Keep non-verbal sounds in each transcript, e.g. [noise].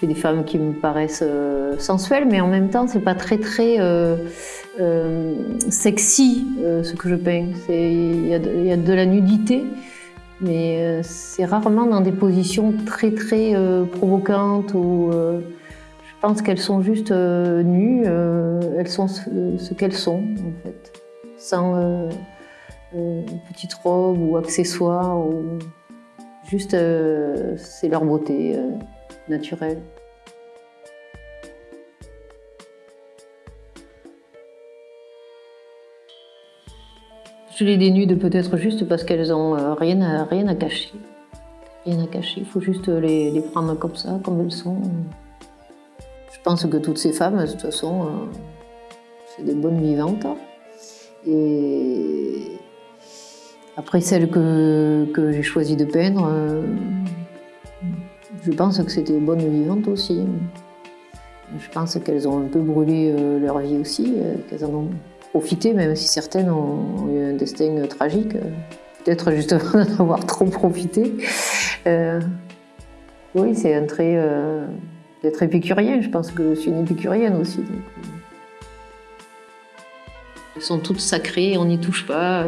Je des femmes qui me paraissent euh, sensuelles, mais en même temps, c'est pas très très euh, euh, sexy ce que je peins. Il y, a de la nudité, mais c'est rarement dans des positions très très provocantes ou je pense qu'elles sont juste nues, elles sont ce, qu'elles sont en fait, sans petite robe ou accessoires. Ou... Juste, c'est leur beauté euh, naturelle. Je les dénude peut-être juste parce qu'elles n'ont euh, rien, à, rien à cacher. Rien à cacher, il faut juste les, les, prendre comme ça, comme elles sont. Je pense que toutes ces femmes, de toute façon, c'est des bonnes vivantes. Et après, celle que, que j'ai choisi de peindre, euh, je pense que c'était bonnes vivantes aussi. Je pense qu'elles ont un peu brûlé euh, leur vie aussi, euh, qu'elles en ont profité, même si certaines ont eu un destin tragique. Peut-être justement [laughs] d'en avoir trop profité. oui, c'est un trait d'être épicurien. Je pense que je suis une épicurienne aussi. Elles sont toutes sacrées, on n'y touche pas.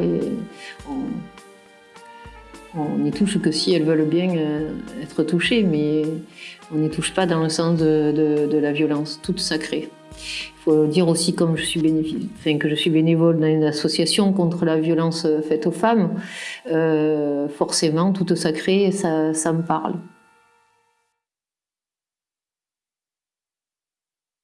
N'y touche que si elles veulent bien euh, être touchées, mais on n'y touche pas dans le sens de, la violence, toute sacrée. Il faut dire aussi, comme je suis que je suis bénévole dans une association contre la violence faite aux femmes, euh, forcément, toute sacrée, ça me parle.